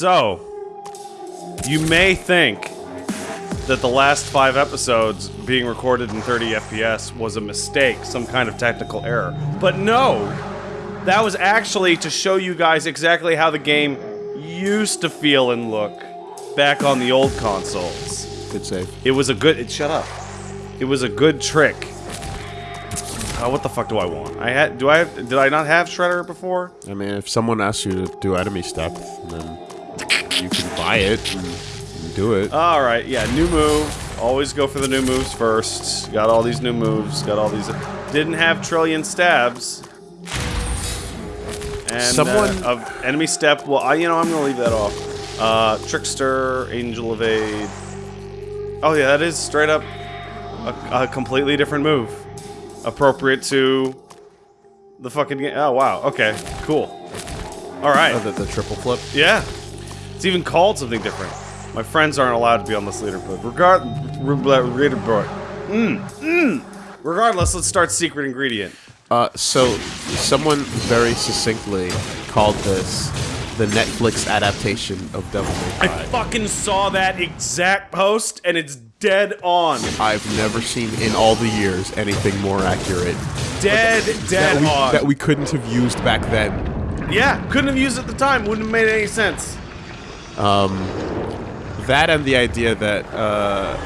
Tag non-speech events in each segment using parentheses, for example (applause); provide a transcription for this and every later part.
So, you may think that the last five episodes being recorded in 30 FPS was a mistake, some kind of technical error. But no! That was actually to show you guys exactly how the game used to feel and look back on the old consoles. Good save. It was a good- it, shut up. It was a good trick. Uh, what the fuck do I want? I had- do I have- did I not have Shredder before? I mean, if someone asks you to do enemy step, then you can buy it and, do it. Alright, yeah, new move. Always go for the new moves first. Got all these new moves, got all these... Didn't have trillion stabs. And, Someone- uh, of enemy step, well, I, you know, I'm gonna leave that off. Uh, Trickster, Angel Evade. Oh yeah, that is straight up a, a completely different move. Appropriate to the fucking game. Oh wow, okay, cool. Alright. Oh, the, the triple flip. Yeah. It's even called something different. My friends aren't allowed to be on this leaderboard. Regard leaderboard. Mm, mm. Regardless, let's start secret ingredient. Uh, so someone very succinctly called this the Netflix adaptation of Devil May Cry. I fucking saw that exact post and it's dead on. I've never seen in all the years anything more accurate Dead, dead that we, on. that we couldn't have used back then. yeah, couldn't have used it at the time. Wouldn't have made any sense. That and the idea that uh,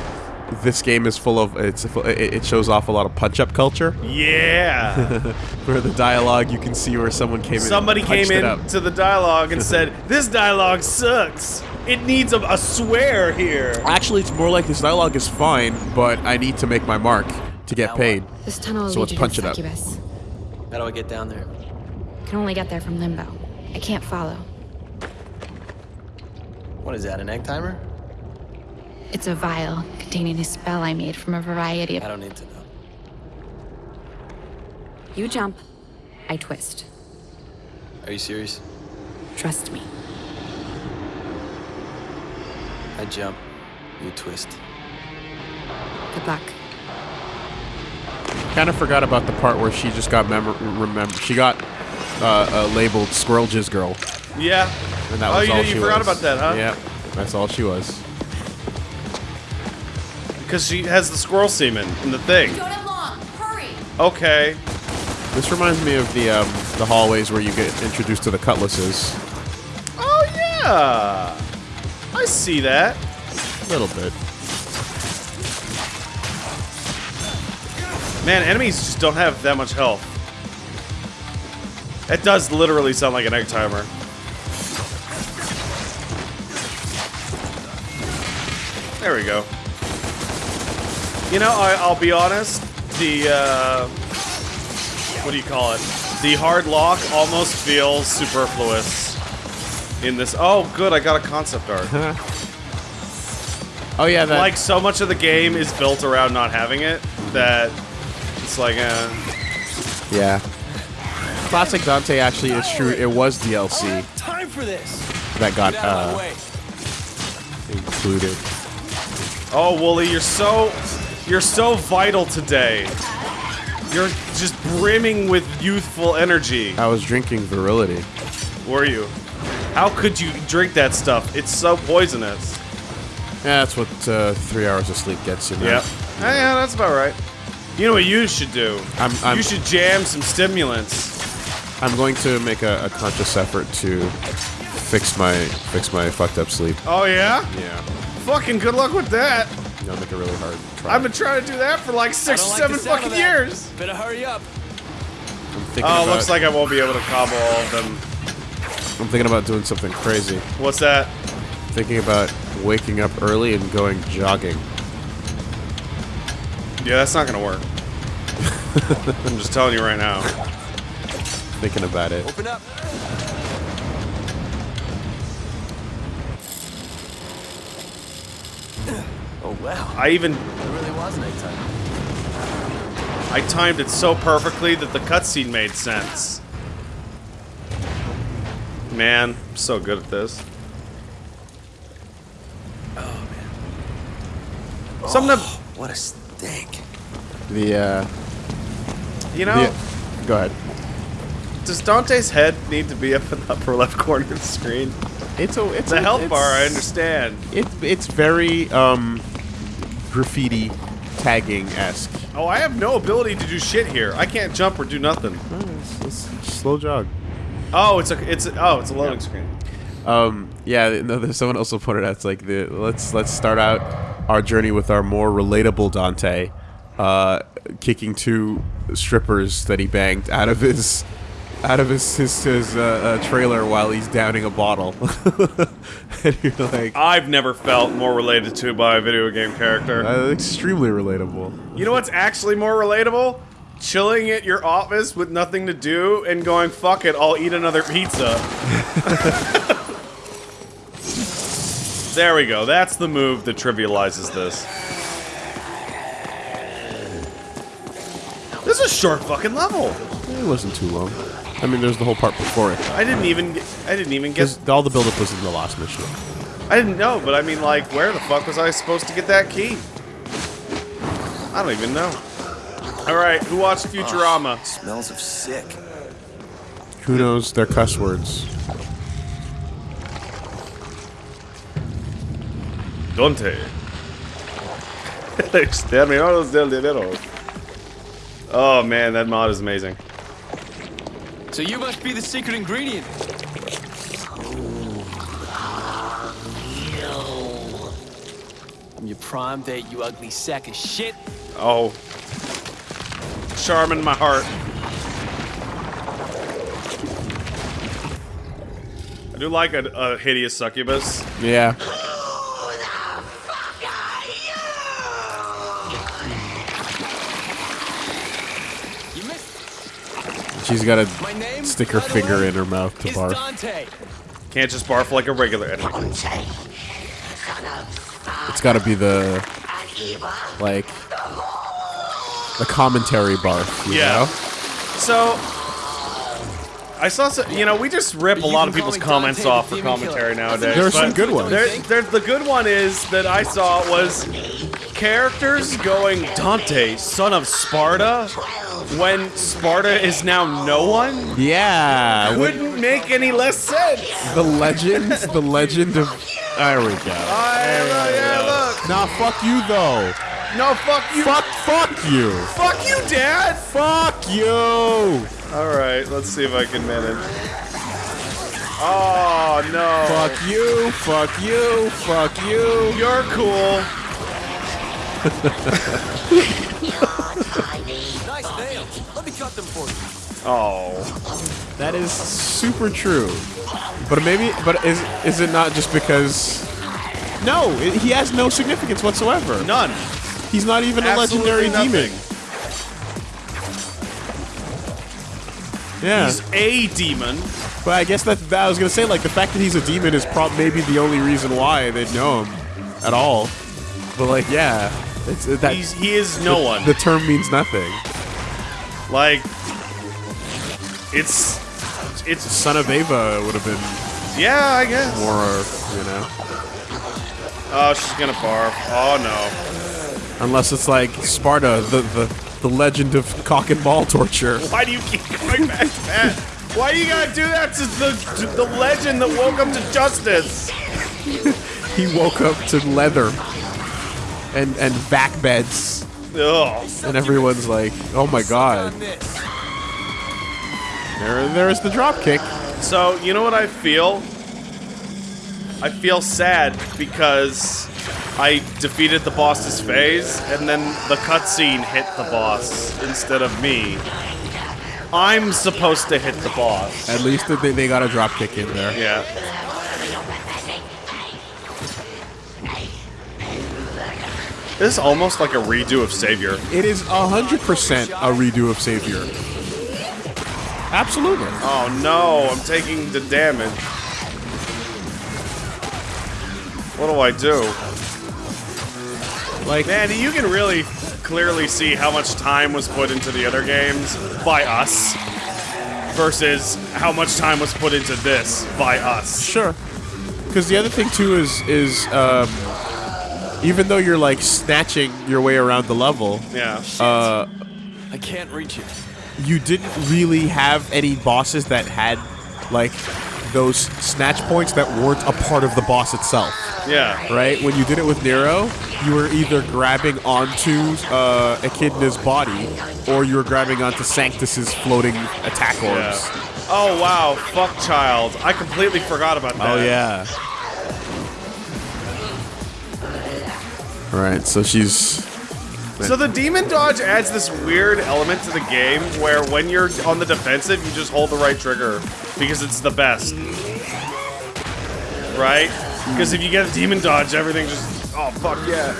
this game is full of it's fu- it it shows off a lot of punch-up culture. Yeah. (laughs) Where the dialogue you can see where someone came in. Somebody came punched it in up. to the dialogue and said, (laughs) "This dialogue sucks. It needs a, a swear here." Actually, it's more like this dialogue is fine, but I need to make my mark to get paid. This tunnel will So lead let's punch to it up. How do I get down there? I Can only get there from Limbo. I can't follow. What is that, an egg timer? It's a vial containing a spell I made from a variety of... I don't need to know. You jump, I twist. Are you serious? Trust me. I jump, you twist. Good luck. Kind of forgot about the part where she just got mem- remember she got uh, uh, labeled Squirrel Jizz Girl, Yeah. and that Oh, was you- all you she forgot was. about that, huh? Yeah, that's all she was. Because she has the squirrel semen in the thing. Don't have long. Hurry. Okay. This reminds me of the um, the hallways where you get introduced to the cutlasses. Oh yeah. I see that. A little bit. Man, enemies just don't have that much health. It does literally sound like an egg timer. There we go. You know, I, I'll be honest. The uh, what do you call it? The hard lock almost feels superfluous in this. Oh, good! I got a concept art. (laughs) Oh yeah, that like so much of the game is built around not having it that it's like uh yeah. Classic Dante actually is true. It was DLC Time for this! that got Get out of my uh, included. Oh Wooly you're so you're so vital today. You're just brimming with youthful energy. I was drinking virility. were you? How could you drink that stuff? It's so poisonous. Yeah, that's what uh, three hours of sleep gets you. Man. yeah. Yeah. That's about right. You know what you should do? I'm, I'm, you should jam some stimulants. I'm going to make a, a conscious effort to fix my fix my fucked up sleep. oh yeah? Yeah, fucking good luck with that I'm gonna make it really hard. Try. I've been trying to do that for like six or like seven the fucking years Better hurry up. I'm thinking Oh, about, looks like I won't be able to cobble all of them. I'm thinking about doing something crazy. What's that? Thinking about waking up early and going jogging. Yeah, that's not gonna work. (laughs) I'm just telling you right now. Thinking about it. Open up. Oh wow, I even it really was nighttime. I timed it so perfectly that the cutscene made sense. Man, I'm so good at this. Oh man. Something to, What a stink. The uh, you know, the, go ahead. does Dante's head need to be up in the upper left corner of the screen? It's a it's The a, health it's, bar, I understand. It, it's very um, graffiti tagging esque. Oh, I have no ability to do shit here. I can't jump or do nothing. Slow jog. Oh, it's a it's a, oh, it's a loading screen. Um, yeah, no, there's someone also pointed out. It's like the let's let's start out our journey with our more relatable Dante, uh, kicking two strippers that he banged out of his out of his his, his uh, uh, trailer while he's downing a bottle. (laughs) and you're like, I've never felt more related to by a video game character. uh, extremely relatable. You know what's actually more relatable? Chilling at your office with nothing to do and going, fuck it, I'll eat another pizza. (laughs) there we go. That's the move that trivializes this. This is a short fucking level. It wasn't too long. I mean, there's the whole part before it. I didn't even get, I didn't even get Because all the buildup was in the last mission. I didn't know, but I mean like where the fuck was I supposed to get that key? I don't even know. Alright, who watched Futurama? Ah, smells of sick. Who knows their cuss words? Dante. (laughs) Exterminadores del dinero. Oh man, that mod is amazing. So you must be the secret ingredient. I'm your prime date, you ugly sack of shit. Oh. Charm in my heart. I do like a, a hideous succubus. Yeah. She's got to stick her finger in her mouth to barf. Dante. Can't just barf like a regular enemy. It's got to be the like the commentary barf. You Yeah. Know? So, I saw some, you know, we just rip a lot of people's comments Dante the off for commentary Killer. nowadays. There are some good ones. There, there, the good one is that I saw was characters going, Dante, son of Sparta, when Sparta is now no one? Yeah. Wouldn't make any less sense. the legend. The legend of. There we go. I, look, yeah, look. Nah, fuck you though. No, fuck you. Fuck. Fuck you. Fuck you, Dad. Fuck you. All right, let's see if I can manage. Oh no. Fuck you. Fuck you. Fuck you. You're cool. (laughs) Nice. Let me cut them for you. Oh. That is super true. But maybe, but is is it not just because? No, it, he has no significance whatsoever. None. He's not even a legendary nothing. demon. Yeah, He's a demon. but I guess that, that I was gonna say like the fact that he's a demon is probably maybe the only reason why they'd know him at all. But like, yeah, it's that He's he is no one. the term means nothing. Like it's it's Son of Eva would have been yeah, I guess. more, uh, you know, Oh, she's gonna barf. Oh no. unless it's like Sparta, the the the legend of cock and ball torture. Why do you keep going back to that? Why you gotta do that to the to the legend that woke up to justice? (laughs) He woke up to leather and and back beds, Ugh. and everyone's like, "Oh my god!" There, there's the drop kick. So you know what I feel? I feel sad because I defeated the boss's phase, and then the cutscene hit the boss instead of me. I'm supposed to hit the boss. At least they, they got a drop kick in there. Yeah. This is almost like a redo of Savior. It is hundred percent a redo of Savior. Absolutely. Oh no, I'm taking the damage. What do I do? Like, Man, you can really clearly see how much time was put into the other games by us versus how much time was put into this by us. sure. Because the other thing too is is um, even though you're like snatching your way around the level, Yeah. uh, I can't reach it. you didn't really have any bosses that had like those snatch points that weren't a part of the boss itself. Yeah. Right? When you did it with Nero, you were either grabbing onto uh, Echidna's body, or you were grabbing onto Sanctus's floating attack orbs. Yeah. Oh wow, fuck child. I completely forgot about that. Oh yeah. Right, so she's So the demon dodge adds this weird element to the game where when you're on the defensive, you just hold the right trigger because it's the best. Right? Because if you get a demon dodge, everything just oh fuck yeah.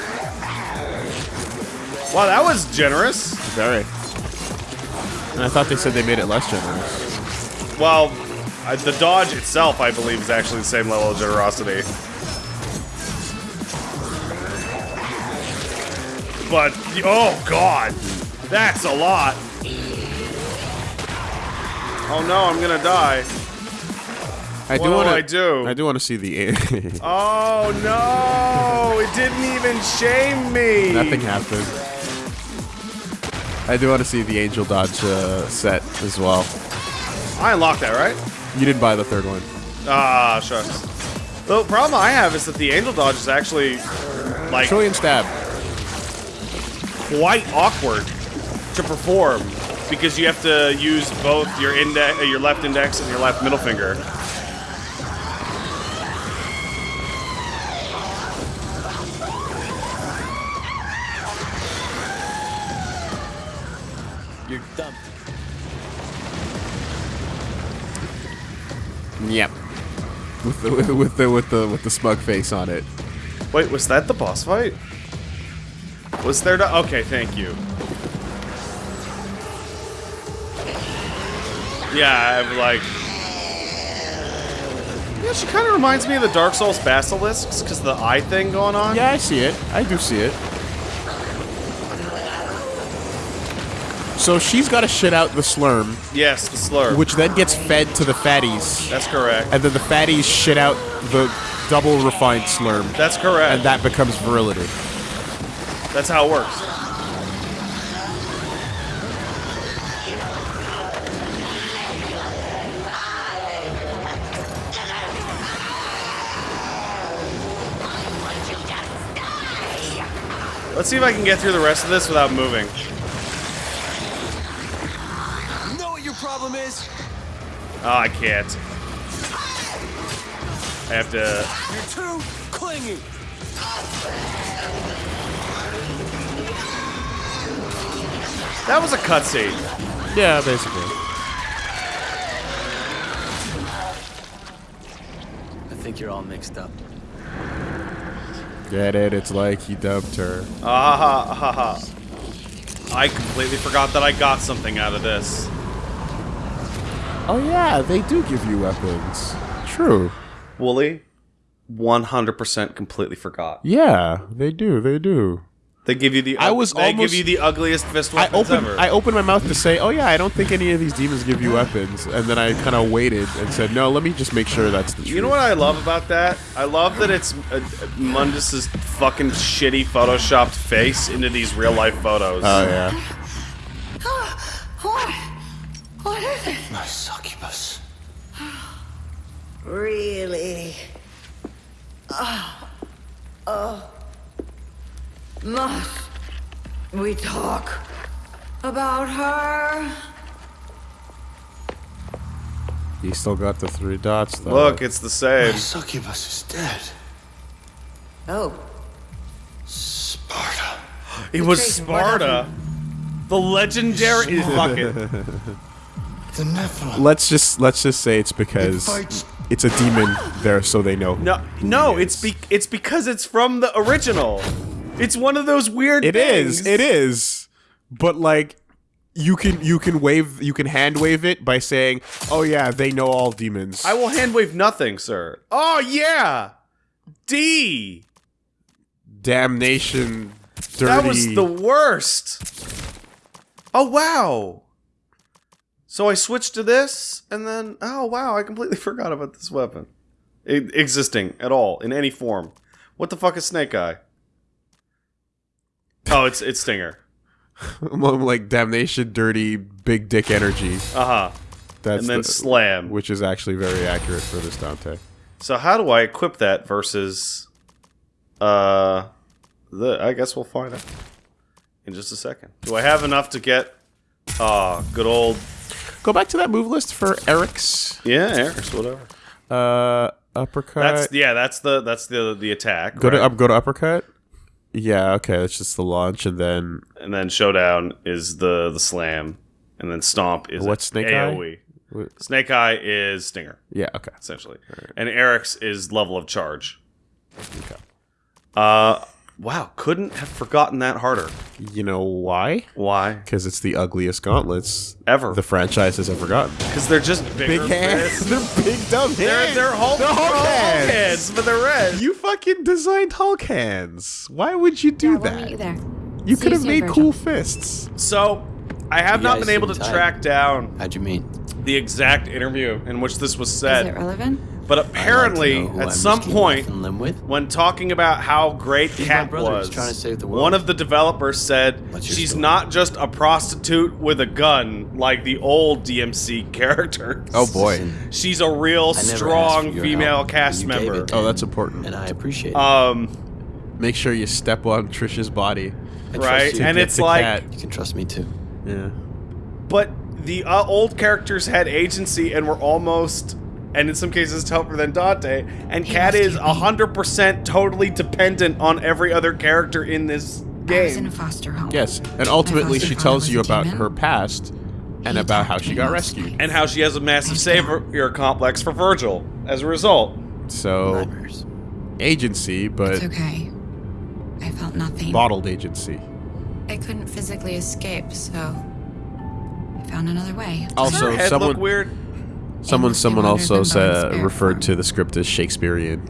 Wow, that was generous. very. And I thought they said they made it less generous. Well, I, the dodge itself, I believe, is actually the same level of generosity. But oh god, that's a lot. Oh no, I'm gonna die. I What do do want I do? I do want to see the. (laughs) Oh no, it didn't even shame me. Nothing happened. I do want to see the Angel Dodge uh, set as well. I unlocked that, right? You didn't buy the third one. Ah, shucks. The problem I have is that the angel dodge is actually like Trillion stab. Quite awkward to perform because you have to use both your index, uh, your left index, and your left middle finger. You're dumb. Yep. With the with (laughs) the with the with the, with the smug face on it. Wait, was that the boss fight? Was there? To, okay, thank you. Yeah, I'm like. Yeah, she kind of reminds me of the Dark Souls basilisks because the eye thing going on. Yeah, I see it. I do see it. So she's got to shit out the slurm, Yes, the slurm. which then gets fed to the fatties, That's correct. and then the fatties shit out the double refined slurm, That's correct. and that becomes virility. That's how it works. Let's see if I can get through the rest of this without moving. You know what your problem is? Oh, I can't. I have to. You're too clingy. That was a cutscene. Yeah, basically. I think you're all mixed up. Get it? It's like he dubbed her. Ah ha ha ha. I completely forgot that I got something out of this. Oh yeah, they do give you weapons. True. Wooly, 100% completely forgot. Yeah, they do. They do. They give you the. I was They almost- give you the ugliest fist I weapons opened ever. I opened my mouth to say, "Oh yeah, I don't think any of these demons give you weapons," and then I kind of waited and said, "No, let me just make sure that's the truth." you know what I love about that? I love that it's uh, Mundus's fucking shitty photoshopped face into these real life photos. Oh yeah. What? What is it? My succubus. Really? Oh. Oh. Must we talk about her? He still got the three dots though. Look, it's the same. Succubus is dead. Oh. Sparta. It was Sparta. The legendary. Fuck it. The Nephilim. let's just let's just say it's because It it's a demon there, so they know. No, who no, he it's be- it's because it's from the original. It's one of those weird. It things. is. It is. But like you can you can wave you can hand wave it by saying, "Oh yeah, they know all demons." I will hand wave nothing, sir. Oh yeah, D. Damnation dirty. That was the worst. Oh wow. So I switched to this, and then oh wow, I completely (laughs) forgot about this weapon I- existing at all in any form. What the fuck is Snake Eye? Oh, it's it's Stinger. (laughs) like damnation dirty big dick energy. Uh huh. That's and then the- slam. which is actually very accurate for this Dante. So how do I equip that versus uh the I guess we'll find out in just a second. Do I have enough to get uh good old Go back to that move list for Eryx yeah, Eryx whatever. uh, uppercut. That's yeah, that's the that's the the attack. go to up, go to uppercut. Yeah, okay, that's just the launch, and then and then showdown is the the slam and then stomp is What's Snake Eye? AoE. What- Snake Eye is stinger yeah, okay. essentially. And Eryx is level of charge. Uh wow, couldn't have forgotten that harder. You know why? Why? Because it's the ugliest gauntlets Ever. the franchise has ever gotten. Because they're just big hands. (laughs) they're big dumb hands. They're they're Hulk, They're Hulk Hulk hands. hands, but they're red. You fucking designed Hulk hands. Why would you do yeah, we'll that? meet you there. You could have made Vergil. cool fists. So, I have You not been able to seem tight. track down How'd you mean? the exact interview in which this was said. Is it relevant? But I'd like apparently, at I'm some point, life and limb with. when talking about how great my Kat was, trying to save the world. one of the developers said she's story? not just a prostitute with a gun like the old DMC (laughs) characters. Oh boy. She's a real I never asked strong female help, cast and you gave member. it. Oh, that's important. and I appreciate it. Um, Make sure you step on Trisha's body. Right? And it's like, cat. you can trust me too. Yeah. but the uh, old characters had agency and were almost, and in some cases tougher than Dante. And He Kat is rescued me. hundred percent totally dependent on every other character in this I was in a game. foster home. Yes, and ultimately she tells you about demon. her past and He about how she got rescued. nights. And how she has a massive Thank savior complex for Vergil as a result. So Nightmares. agency, but It's okay. I felt nothing. bottled agency. I couldn't physically escape, so I found another way. Does Also, her head someone look weird? Someone someone also said, referred to the script as Shakespearean,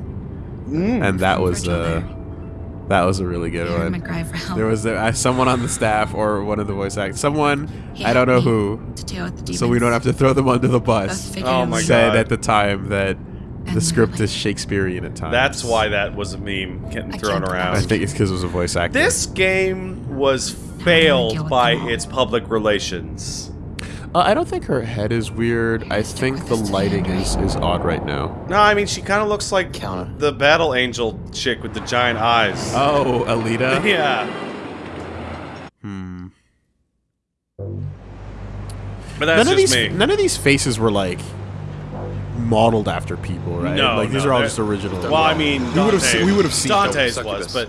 and that was Vergil uh, that was a really good I one. cry for. There was uh, someone on the staff or one of the voice actors, someone He I don't know who, To deal with the demons. so we don't have to throw them under the bus. Oh my figuratively Said God. at the time that the script really. is Shakespearean at times. That's why that was a meme getting I thrown around. I think it's because it was a voice actor. This game was failed by its public relations. Uh, I don't think her head is weird. I think the lighting is, is odd right now. No, I mean she kind of looks like Counter. the Battle Angel chick with the giant eyes. Oh, Alita. (laughs) yeah. Hmm. But that's None of just these me. none of these faces were like modeled after people, right? No, like these no, are all just original. well, I mean, we would have Dante- we would have seen Dante's was, but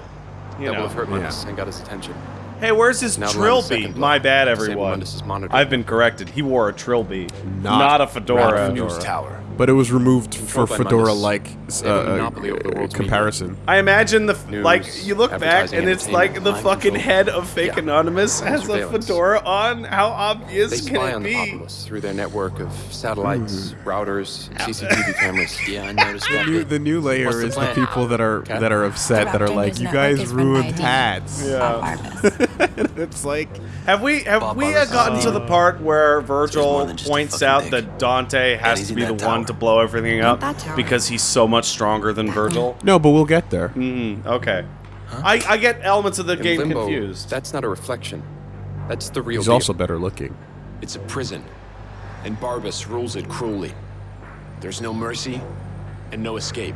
you That would have hurt Yeah. Mundus and got his attention. Hey, where's his Now trill Lion's second beat? My bad, everyone. Mundus's monitor. I've been corrected. He wore a trilby, Not not a Ralph fedora. Fedora. News tower. but it was removed for Controlled by fedora-like They have a uh, monopoly over uh, world's media. comparison. I imagine the News, like you look back and it's like the fucking mind head of fake Yeah. anonymous has a fedora on. How They obvious spy can on it the be? populace through their network of satellites, Hmm. routers, CCTV (laughs) cameras. Yeah, I noticed that. New, the new layer the is the people that are Okay. that are upset that are like, you guys is run by ruined a hats. Bob Barbas. (laughs) it's like Have we have Bob we Barbas uh, gotten to the part where Vergil than just a points out dick. that Dante has he's to be the that one to blow everything up because he's so much stronger than Vergil? no, but we'll get there. Mm, okay. I, I get elements of the In game Limbo, confused. that's not a reflection. That's the real He's deal. also better looking. It's a prison, and Barbas rules it cruelly. There's no mercy and no escape.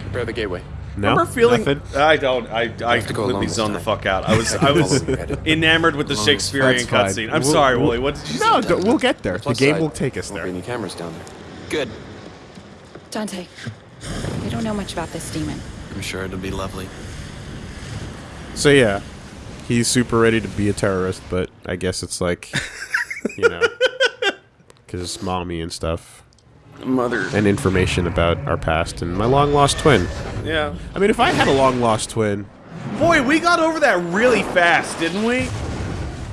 Prepare the gateway. No, remember feeling Nothing? I don't I, I have to completely alone zoned the fuck out. I was (laughs) I I was follow your head. enamored with the Shakespearean cutscene. I'm We'll- sorry, we'll- Wooly. What did you? No, d- we'll get there. The Plus game will take us won't be there. any cameras down there. Good. Dante, we don't know much about this demon. I'm sure it'll be lovely. So yeah, he's super ready to be a terrorist, but I guess it's like, you know, (laughs) because it's mommy and stuff, Mother. and information about our past and my long lost twin. Yeah. I mean, if I had a long lost twin, Boy, we got over that really fast, didn't we?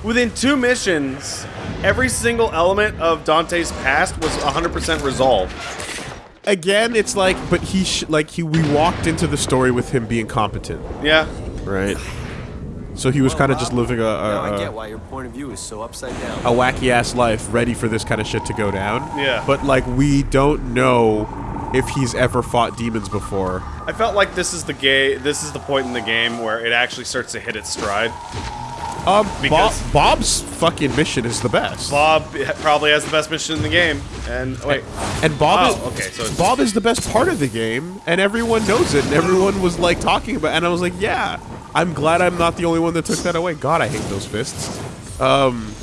Within two missions, every single element of Dante's past was 100% resolved. again, it's like, but he sh- like he we walked into the story with him being competent, Yeah. right? So he was kind of just living a Now get a, why your point of view is so upside down. a wacky ass life, ready for this kind of shit to go down. Yeah. But like, we don't know if he's ever fought demons before. I felt like this is the gay this is the point in the game where it actually starts to hit its stride. Um, Bob, Because- Bob's fucking mission is the best. Bob probably has the best mission in the game. And wait, And Bob Oh, is okay, so it's- Bob is the best part of the game, and everyone knows it. And everyone was like talking about, it, and I was like, yeah, I'm glad I'm not the only one that took that away. God, I hate those fists. Um,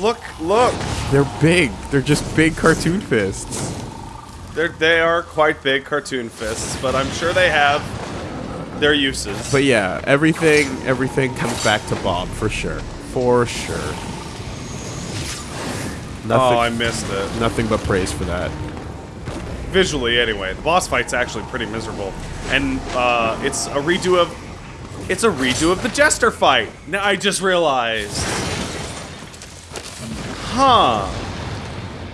look, look. They're big. They're just big cartoon fists. They're, they are quite big cartoon fists, but I'm sure they have their uses. But yeah, everything everything comes back to Bob for sure, for sure. Oh, nothing, oh, I missed it. nothing but praise for that. Visually, anyway, the boss fight's actually pretty miserable, and uh, it's a redo of it's a redo of the Jester fight. Now I just realized. Huh.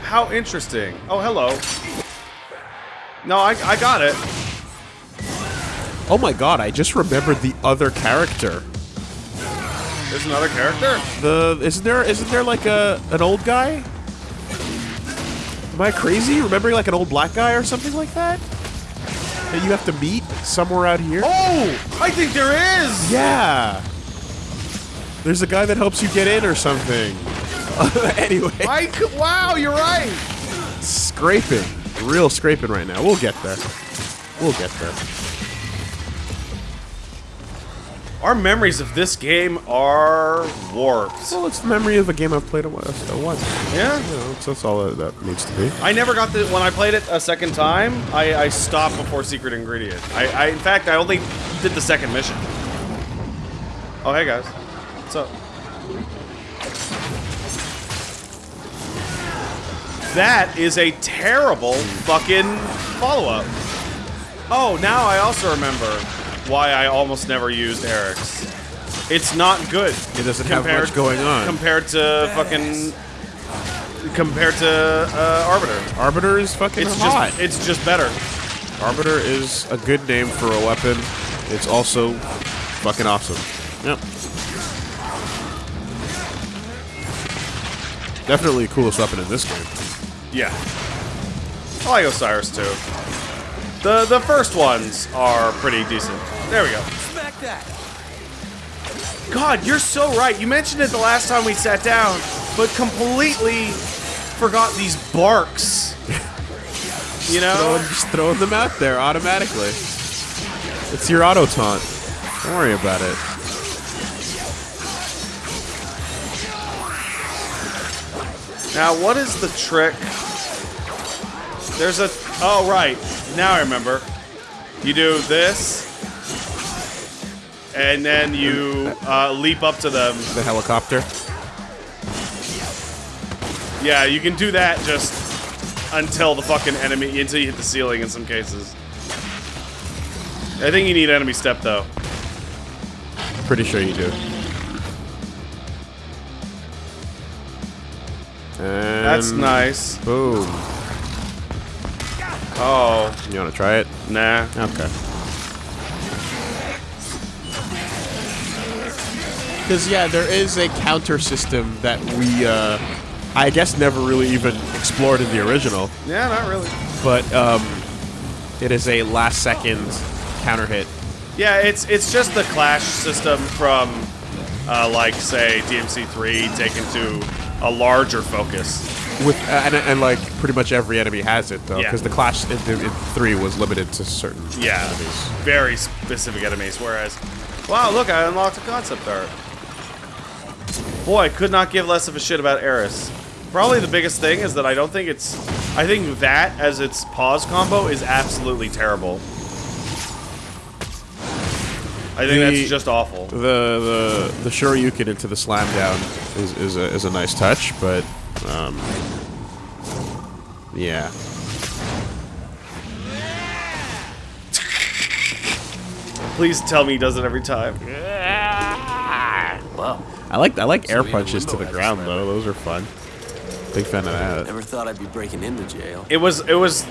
How interesting. Oh, hello. No, I, I got it. Oh my god, I just remembered the other character. There's another character. The isn't there isn't there like a an old guy? Am I crazy? Remembering like an old black guy or something like that? That you have to meet somewhere out here? Oh, I think there is. Yeah. There's a guy that helps you get in or something. (laughs) anyway, I wow, you're right. scraping. Real scraping right now. We'll get there. We'll get there. Our memories of this game are warped. Well, it's the memory of a game I've played a once. A once. Yeah. You know, that's, that's all that, that needs to be. I never got the when I played it a second time. I, I stopped before secret ingredient. I, I in fact I only did the second mission. Oh hey guys, what's up? That is a terrible fucking follow up. Oh, now I also remember why I almost never used Eryx. It's not good. It doesn't have much going on. compared to fucking compared to uh, Arbiter. Arbiter is fucking It's hot. just it's just better. Arbiter is a good name for a weapon. It's also fucking awesome. Yep. Definitely the coolest weapon in this game. Yeah. I like Osiris too. The the first ones are pretty decent. There we go. Smack that. God, you're so right. You mentioned it the last time we sat down, but completely forgot these barks. (laughs) You know? Throwing, just throwing them out there automatically. It's your auto taunt. Don't worry about it. Now, what is the trick? There's a. Oh, right. Now I remember. You do this, and then you uh, leap up to them. The helicopter. Yeah, you can do that just until the fucking enemy, until you hit the ceiling in some cases. I think you need enemy step though. Pretty sure you do. And That's nice. Boom. Oh, You want to try it? nah. Okay. Because yeah, there is a counter system that we, uh, I guess, never really even explored in the original. Yeah, not really. But um, it is a last second counter hit. Yeah, it's it's just the clash system from, uh, like say DMC3 taken to a larger focus. With uh, and, and like pretty much every enemy has it though, Yeah. because the clash in, in three was limited to certain Yeah, enemies. very specific enemies. Whereas, wow, look, I unlocked a concept art. Boy, I could not give less of a shit about Eryx. Probably the biggest thing is that I don't think it's. I think that as its pause combo is absolutely terrible. I think The- that's just awful. The the the Shoryuken into the slam down is is a, is a nice touch, but um, yeah. Please tell me he does it every time. Well, I like I like air punches to the ground though. Those are fun. Big fan of that. never thought I'd be breaking into jail. It was. It was.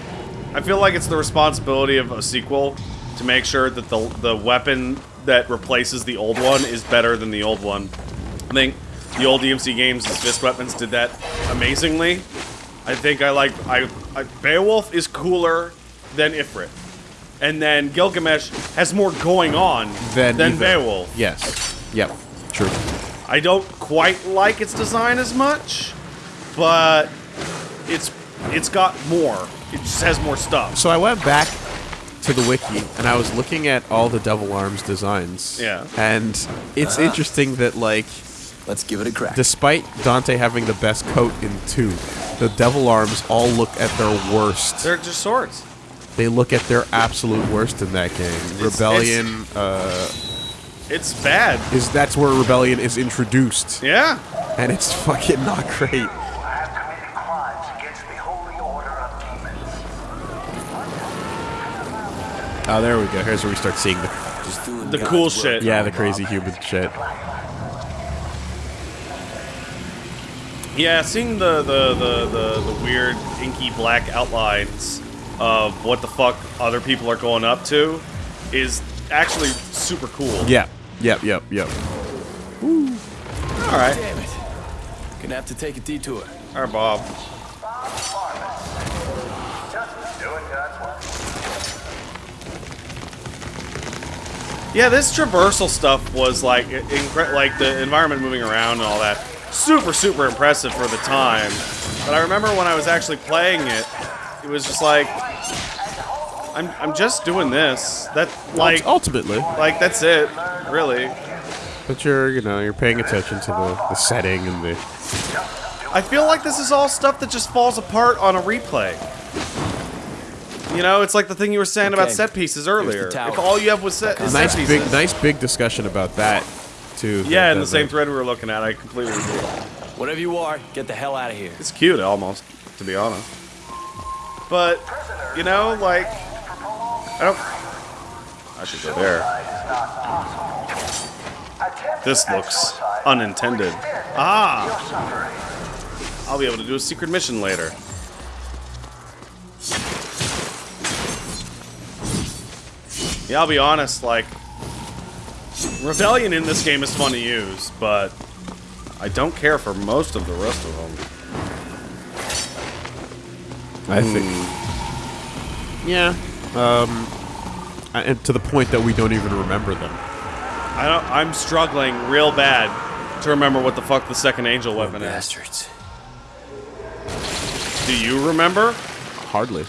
I feel like it's the responsibility of a sequel to make sure that the the weapon that replaces the old one is better than the old one. I think the old DMC games' fist weapons did that amazingly. I think I like. I, I Beowulf is cooler than Ifrit, and then Gilgamesh has more going on Then than. Beowulf. Yes. Yep. True. I don't quite like its design as much, but it's it's got more. It just has more stuff. So I went back to the wiki and I was looking at all the Devil Arms designs. Yeah. And it's interesting that like Let's give it a crack. despite Dante having the best coat in 2, the Devil Arms all look at their worst. They're just swords. they look at their absolute worst in that game. Rebellion uh It's bad. is that's where Rebellion is introduced. Yeah. And it's fucking not great. have committed crimes against the holy order of demons. Oh, there we go. Here's where we start seeing the Just doing The cool work. shit. yeah, the crazy human shit. Yeah, seeing the the, the, the the weird inky black outlines of what the fuck other people are going up to is actually super cool. Yeah. Yep, yep, yep. All right. Damn it. Gonna have to take a detour. All right, Bob. Just doing God's work. Yeah, this traversal stuff was like incre- like the environment moving around and all that. Super, super impressive for the time. But I remember when I was actually playing it, it was just like, I'm, I'm just doing this. That like, ultimately. like that's it, really. But you're, you know, you're paying attention to the, the setting and the I feel like this is all stuff that just falls apart on a replay. You know, it's like the thing you were saying about set pieces earlier. If all you have was set, is nice set pieces. big nice big discussion about that too. Yeah, in that- the same thread we were looking at, I completely agree. Whatever you are, get the hell out of here. It's cute, almost, to be honest. But, you know, like, I don't. I should go there. This looks unintended. Ah! I'll be able to do a secret mission later. Yeah, I'll be honest, like, Rebellion in this game is fun to use, but I don't care for most of the rest of them. I think. Yeah. Um. Uh, And to the point that we don't even remember them. I don't. I'm struggling real bad to remember what the fuck the second angel weapon is. Bastards. Do you remember? Hardly.